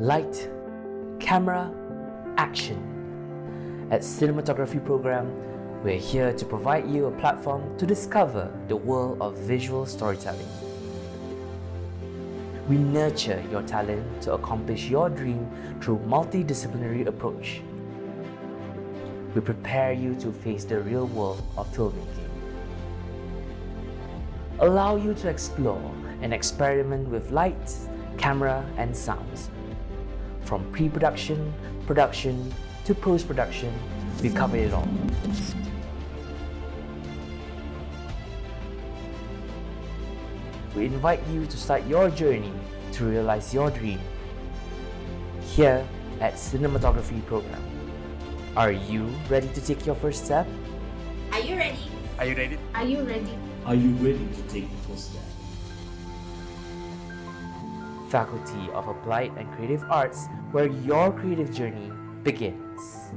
Light, camera, action. At Cinematography Program, we're here to provide you a platform to discover the world of visual storytelling. We nurture your talent to accomplish your dream through multidisciplinary approach. We prepare you to face the real world of filmmaking. Allow you to explore and experiment with lights, camera and sounds. From pre-production, production to post-production, we cover it all. We invite you to start your journey to realize your dream here at Cinematography Program. Are you ready to take your first step? Are you ready? Are you ready? Are you ready? Are you ready to take the first step? Faculty of Applied and Creative Arts, where your creative journey begins.